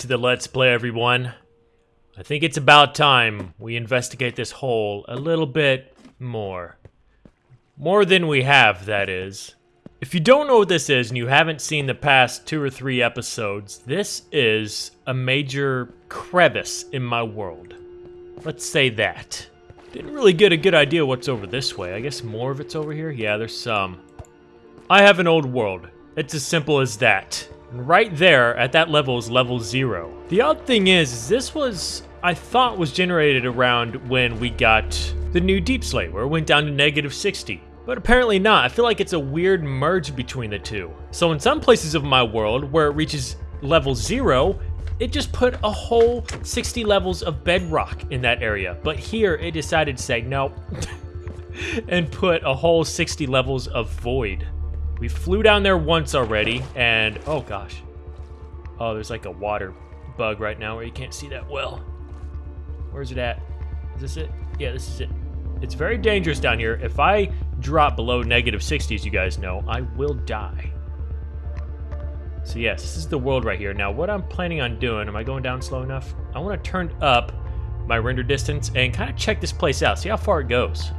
to the Let's Play, everyone. I think it's about time we investigate this hole a little bit more. More than we have, that is. If you don't know what this is and you haven't seen the past two or three episodes, this is a major crevice in my world. Let's say that. Didn't really get a good idea what's over this way. I guess more of it's over here? Yeah, there's some. I have an old world. It's as simple as that. And right there, at that level, is level zero. The odd thing is, is this was, I thought was generated around when we got the new Deepslate, where it went down to negative 60. But apparently not. I feel like it's a weird merge between the two. So in some places of my world, where it reaches level zero, it just put a whole 60 levels of bedrock in that area. But here, it decided to say no, and put a whole 60 levels of void. We flew down there once already, and oh gosh. Oh, there's like a water bug right now where you can't see that well. Where's it at? Is this it? Yeah, this is it. It's very dangerous down here. If I drop below negative negative 60s, you guys know, I will die. So yes, this is the world right here. Now, what I'm planning on doing, am I going down slow enough? I want to turn up my render distance and kind of check this place out, see how far it goes.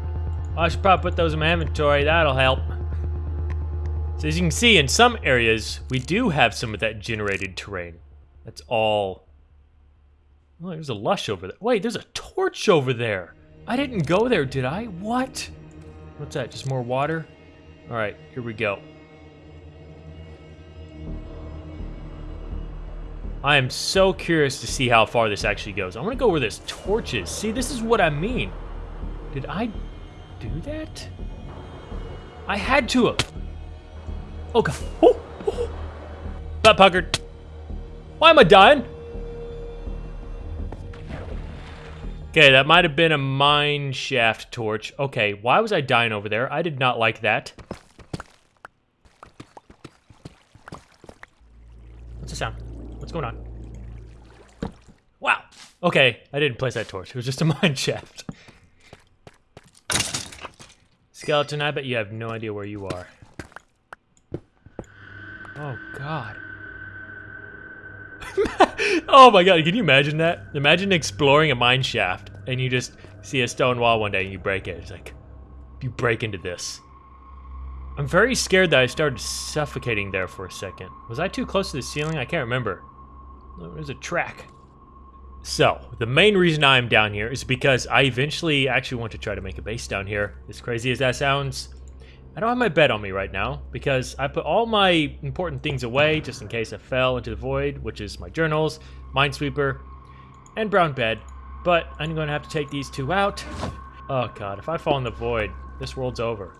I should probably put those in my inventory, that'll help. So as you can see, in some areas, we do have some of that generated terrain. That's all... Oh, there's a lush over there. Wait, there's a torch over there. I didn't go there, did I? What? What's that, just more water? All right, here we go. I am so curious to see how far this actually goes. I want to go where this torch is. See, this is what I mean. Did I do that? I had to have. Oh god. Oh. Butt puckered. Why am I dying? Okay, that might have been a mine shaft torch. Okay, why was I dying over there? I did not like that. What's the sound? What's going on? Wow. Okay, I didn't place that torch. It was just a mine shaft. Skeleton, I bet you have no idea where you are. Oh, God. oh my god, can you imagine that? Imagine exploring a mine shaft and you just see a stone wall one day and you break it. It's like, you break into this. I'm very scared that I started suffocating there for a second. Was I too close to the ceiling? I can't remember. There's a track. So, the main reason I'm down here is because I eventually actually want to try to make a base down here. As crazy as that sounds, I don't have my bed on me right now because I put all my important things away just in case I fell into the void, which is my journals, Minesweeper, and brown bed. But I'm going to have to take these two out. Oh god, if I fall in the void, this world's over.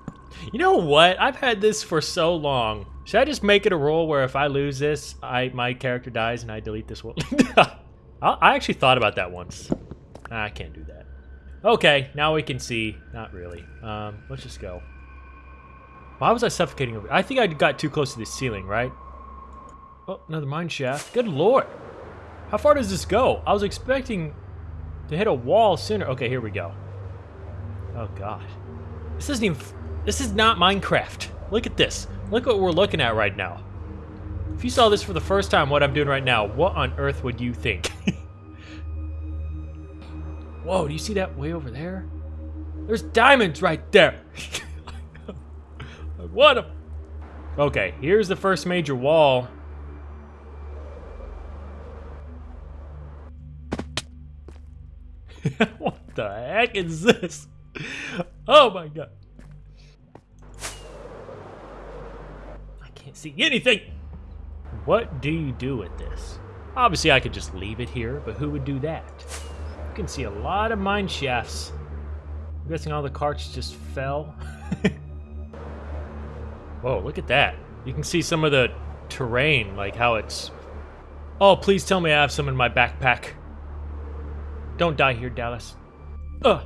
You know what? I've had this for so long. Should I just make it a rule where if I lose this, I my character dies and I delete this world? I actually thought about that once. I can't do that. Okay, now we can see. Not really. Um, let's just go. Why was I suffocating over? I think I got too close to the ceiling, right? Oh, another mine shaft. Good lord. How far does this go? I was expecting to hit a wall sooner. Okay, here we go. Oh, God. This isn't even... This is not Minecraft. Look at this. Look what we're looking at right now. If you saw this for the first time, what I'm doing right now, what on earth would you think? Whoa, do you see that way over there? There's diamonds right there. What a... Okay, here's the first major wall. what the heck is this? Oh my god. I can't see anything. What do you do with this? Obviously, I could just leave it here, but who would do that? You can see a lot of mine shafts. I'm guessing all the carts just fell. Whoa, look at that. You can see some of the terrain, like how it's... Oh, please tell me I have some in my backpack. Don't die here, Dallas. Ugh.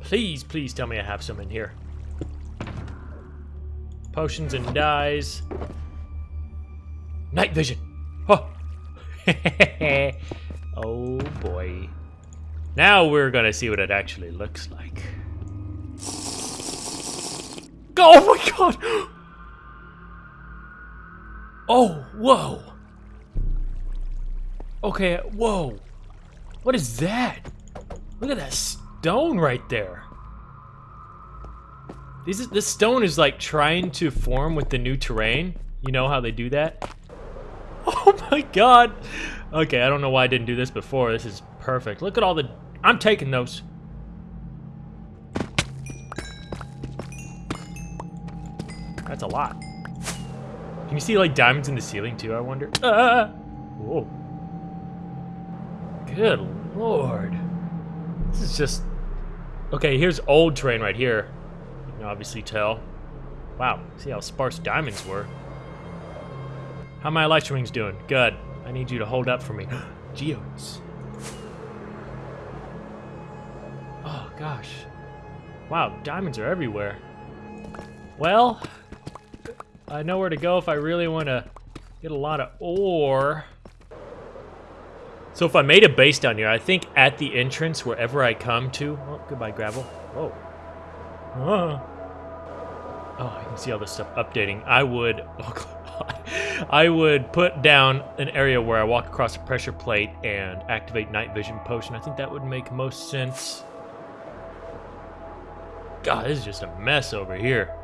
Please, please tell me I have some in here. Potions and dyes. Night vision. Oh. oh boy. Now we're gonna see what it actually looks like. Oh my god! Oh, whoa. Okay, whoa. What is that? Look at that stone right there. This, is this stone is like trying to form with the new terrain. You know how they do that? Oh my god. Okay, I don't know why I didn't do this before. This is perfect. Look at all the... I'm taking those. That's a lot. Can you see like diamonds in the ceiling too, I wonder? Ah! Whoa. Good lord. This is just... Okay, here's old terrain right here. You can obviously tell. Wow, see how sparse diamonds were. How my light strings doing? Good. I need you to hold up for me. Geodes. Oh, gosh. Wow, diamonds are everywhere. Well, I know where to go if I really want to get a lot of ore. So if I made a base down here, I think at the entrance, wherever I come to... Oh, goodbye, gravel. Whoa. Oh. Oh, I can see all this stuff updating. I would... Oh, I would put down an area where I walk across a pressure plate and activate night vision potion. I think that would make most sense. God, this is just a mess over here.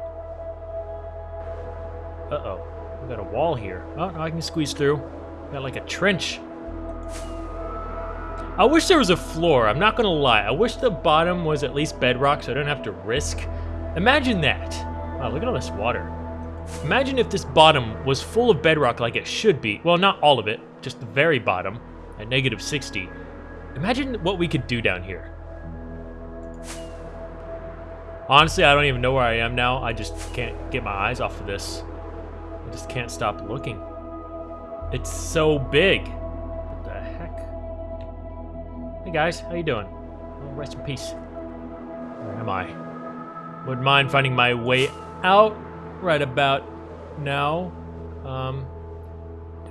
Uh-oh. We got a wall here. Oh, no, I can squeeze through. Got like a trench. I wish there was a floor. I'm not gonna lie. I wish the bottom was at least bedrock so I don't have to risk. Imagine that. Wow, look at all this water. Imagine if this bottom was full of bedrock like it should be. Well, not all of it, just the very bottom at negative 60. Imagine what we could do down here. Honestly, I don't even know where I am now. I just can't get my eyes off of this. I just can't stop looking. It's so big. What the heck? Hey guys, how you doing? Oh, rest in peace. Where am I? Wouldn't mind finding my way out right about now. Um,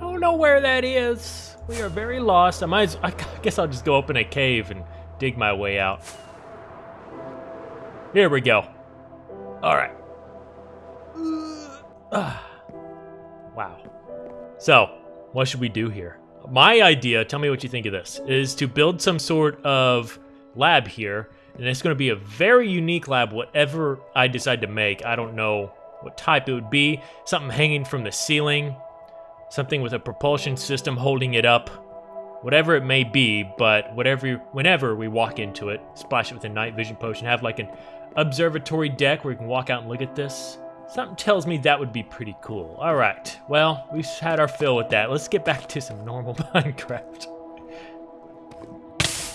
don't know where that is. We are very lost. I might. I guess I'll just go open a cave and dig my way out. Here we go. All right. Wow. So, what should we do here? my idea, tell me what you think of this, is to build some sort of lab here. And it's going to be a very unique lab, whatever I decide to make. I don't know what type it would be. Something hanging from the ceiling. Something with a propulsion system holding it up. Whatever it may be, but whatever, whenever we walk into it, splash it with a night vision potion, have like an observatory deck where you can walk out and look at this. Something tells me that would be pretty cool. All right, well, we've had our fill with that. Let's get back to some normal Minecraft.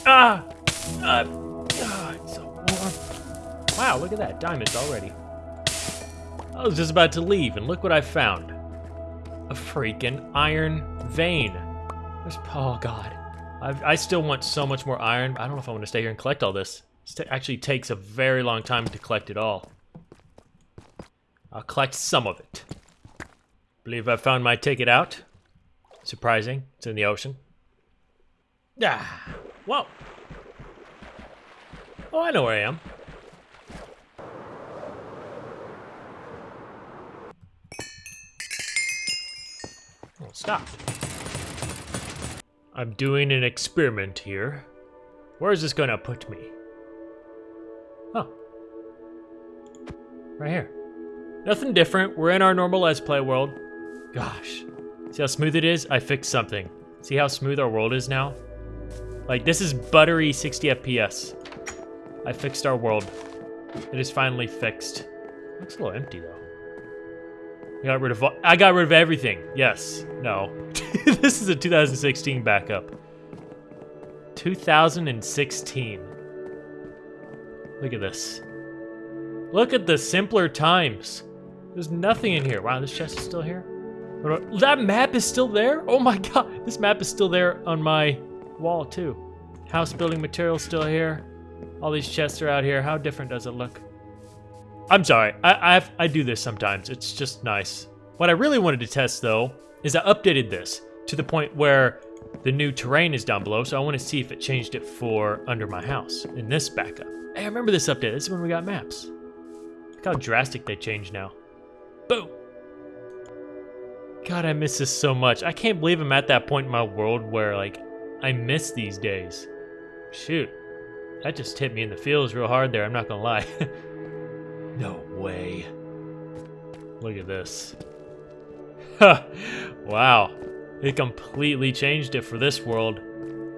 Ah! Uh, ah, it's so warm. Wow, look at that, diamonds already. I was just about to leave, and look what I found. A freaking iron vein. There's, oh god. I've, i still want so much more iron. I don't know if I want to stay here and collect all this. It actually takes a very long time to collect it all. I'll collect some of it. Believe I found my ticket out. Surprising. It's in the ocean. Ah, whoa. Oh, I know where I am. Oh, stop. I'm doing an experiment here. Where is this gonna put me? Oh. Right here. Nothing different. We're in our normal Let's Play world. Gosh. See how smooth it is? I fixed something. See how smooth our world is now? Like, this is buttery 60 FPS. I fixed our world. It is finally fixed. Looks a little empty, though. I got rid of I got rid of everything. Yes. No. this is a 2016 backup. 2016. Look at this. Look at the simpler times. There's nothing in here. Wow, this chest is still here? That map is still there? Oh my god, this map is still there on my wall too. House building materials still here. All these chests are out here. How different does it look? I'm sorry, I, I've, I do this sometimes. It's just nice. What I really wanted to test though, is I updated this to the point where the new terrain is down below, so I want to see if it changed it for under my house in this backup. Hey, I remember this update. This is when we got maps. Look how drastic they changed now. Boom. God, I miss this so much. I can't believe I'm at that point in my world where, like, I miss these days. Shoot. That just hit me in the feels real hard there, I'm not gonna lie. no way. Look at this. wow. It completely changed it for this world.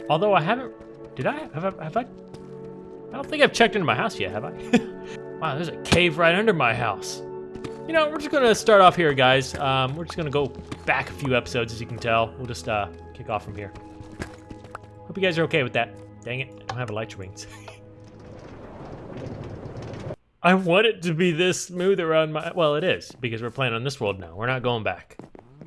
Although I haven't... Did I? Have I... Have I, I don't think I've checked into my house yet, have I? wow, there's a cave right under my house. You know, we're just gonna start off here, guys. Um, we're just gonna go back a few episodes, as you can tell. We'll just uh, kick off from here. Hope you guys are okay with that. Dang it, I don't have elytra wings. I want it to be this smooth around my... Well, it is, because we're playing on this world now. We're not going back.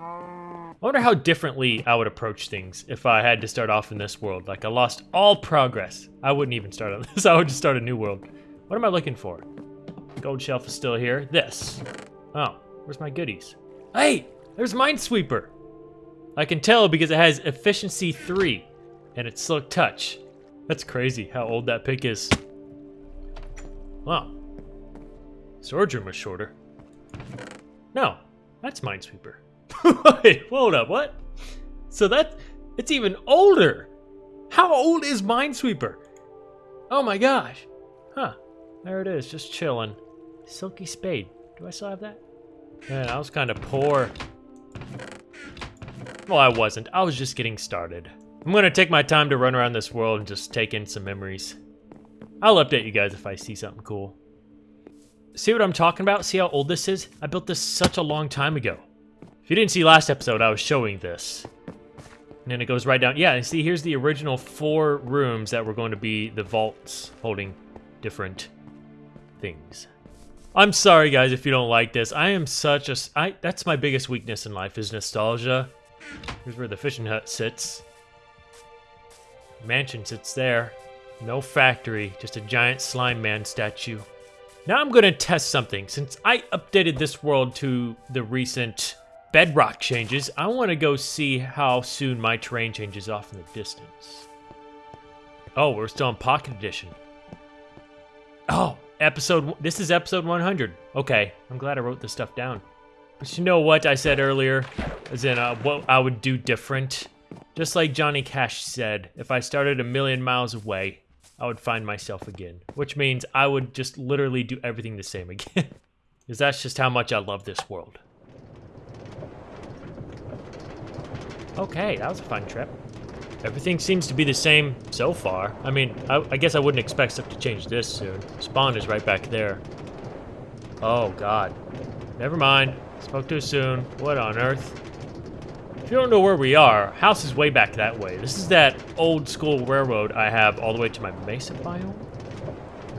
I wonder how differently I would approach things if I had to start off in this world. Like, I lost all progress. I wouldn't even start on this. I would just start a new world. What am I looking for? Gold shelf is still here. This. Oh, where's my goodies? Hey, there's Minesweeper. I can tell because it has efficiency 3 and it's silk touch. That's crazy how old that pick is. Wow. Storage room was shorter. No, that's Minesweeper. Wait, hold up, what? So that, it's even older. How old is Minesweeper? Oh my gosh. Huh, there it is, just chilling. Silky Spade, do I still have that? Man, I was kind of poor. Well, I wasn't, I was just getting started. I'm gonna take my time to run around this world and just take in some memories. I'll update you guys if I see something cool. See what I'm talking about? See how old this is? I built this such a long time ago. If you didn't see last episode, I was showing this. And then it goes right down. Yeah, and see, here's the original four rooms that were going to be the vaults holding different things. I'm sorry, guys, if you don't like this. I am such a... I, that's my biggest weakness in life is nostalgia. Here's where the fishing hut sits. Mansion sits there. No factory, just a giant slime man statue. Now I'm to test something. Since I updated this world to the recent bedrock changes, I want to go see how soon my terrain changes off in the distance. Oh, we're still in Pocket Edition. Oh, episode. This is episode 100. Okay, I'm glad I wrote this stuff down. But you know what I said earlier? As in, uh, what I would do different? Just like Johnny Cash said, if I started a million miles away, I would find myself again. Which means I would just literally do everything the same again. Because that's just how much I love this world. Okay, that was a fun trip. Everything seems to be the same so far. I mean, I, I, guess I wouldn't expect stuff to change this soon. Spawn is right back there. Oh, God. Never mind. Spoke too soon. What on earth? If you don't know where we are, house is way back that way. This is that old school railroad I have all the way to my mesa biome.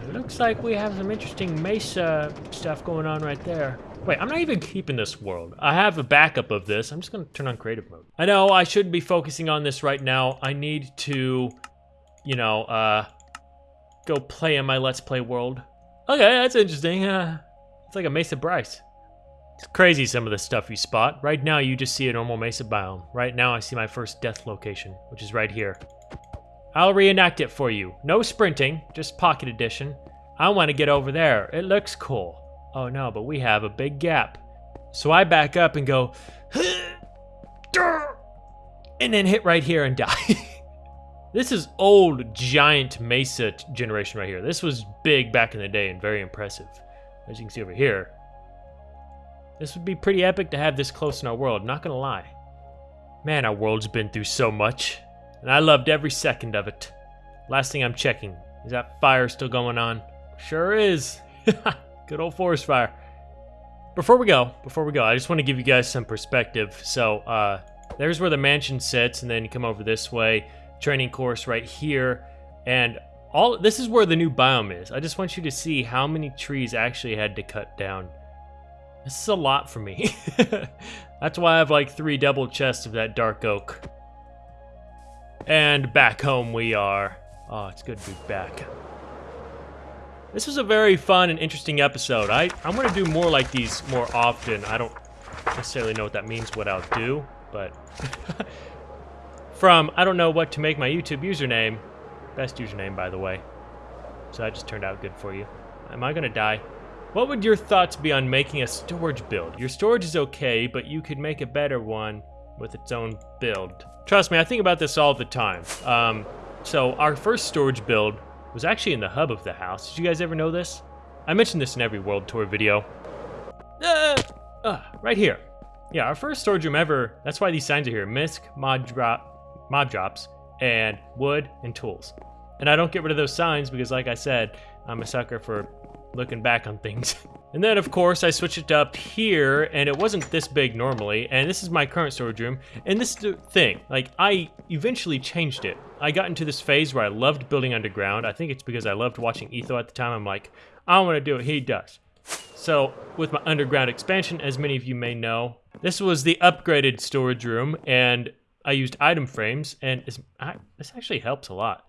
It looks like we have some interesting mesa stuff going on right there. Wait, I'm not even keeping this world. I have a backup of this. I'm just going to turn on creative mode. I know I shouldn't be focusing on this right now. I need to, you know, uh, go play in my Let's Play world. Okay, that's interesting. Uh, it's like a Mesa Bryce. It's crazy some of the stuff you spot. Right now, you just see a normal Mesa biome. Right now, I see my first death location, which is right here. I'll reenact it for you. No sprinting, just Pocket Edition. I want to get over there. It looks cool. Oh no, but we have a big gap. So I back up and go, and then hit right here and die. this is old giant mesa generation right here. This was big back in the day and very impressive. As you can see over here, this would be pretty epic to have this close in our world, not gonna lie. Man, our world's been through so much, and I loved every second of it. Last thing I'm checking, is that fire still going on? Sure is. Good old forest fire. Before we go, before we go, I just want to give you guys some perspective. So, uh, there's where the mansion sits, and then you come over this way, training course right here, and all this is where the new biome is. I just want you to see how many trees actually had to cut down. This is a lot for me. That's why I have like three double chests of that dark oak. And back home we are. Oh, it's good to be back. This was a very fun and interesting episode. I, I'm going to do more like these more often. I don't necessarily know what that means, what I'll do, but... From, I don't know what to make my YouTube username. Best username, by the way. So that just turned out good for you. Am I going to die? What would your thoughts be on making a storage build? Your storage is okay, but you could make a better one with its own build. Trust me, I think about this all the time. Um, so our first storage build was actually in the hub of the house. Did you guys ever know this? I mentioned this in every world tour video. Uh, uh, right here. Yeah, our first storage room ever. That's why these signs are here. Misc, mod drop, mob drops, and wood and tools. And I don't get rid of those signs because, like I said, I'm a sucker for looking back on things. and then, of course, I switched it up here, and it wasn't this big normally. And this is my current storage room. And this is the thing, like, I eventually changed it. I got into this phase where I loved building underground. I think it's because I loved watching Etho at the time. I'm like, I want to do what he does. So, with my underground expansion, as many of you may know, this was the upgraded storage room, and I used item frames, and I, this actually helps a lot.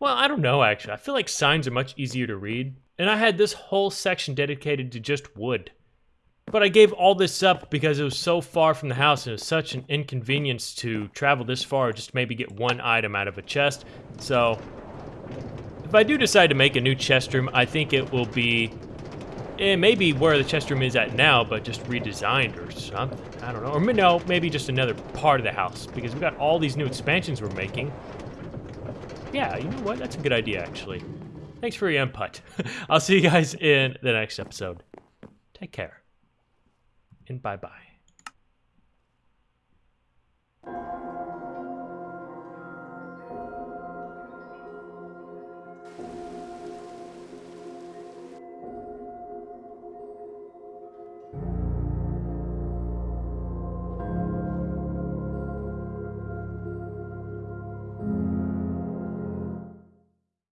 Well, I don't know, actually. I feel like signs are much easier to read, and I had this whole section dedicated to just wood. But I gave all this up because it was so far from the house and it was such an inconvenience to travel this far just to maybe get one item out of a chest. So, if I do decide to make a new chest room, I think it will be it eh, may be where the chest room is at now, but just redesigned or something. I don't know. Or no, maybe just another part of the house because we got all these new expansions we're making. Yeah, you know what? That's a good idea, actually. Thanks for your input. I'll see you guys in the next episode. Take care. And bye-bye.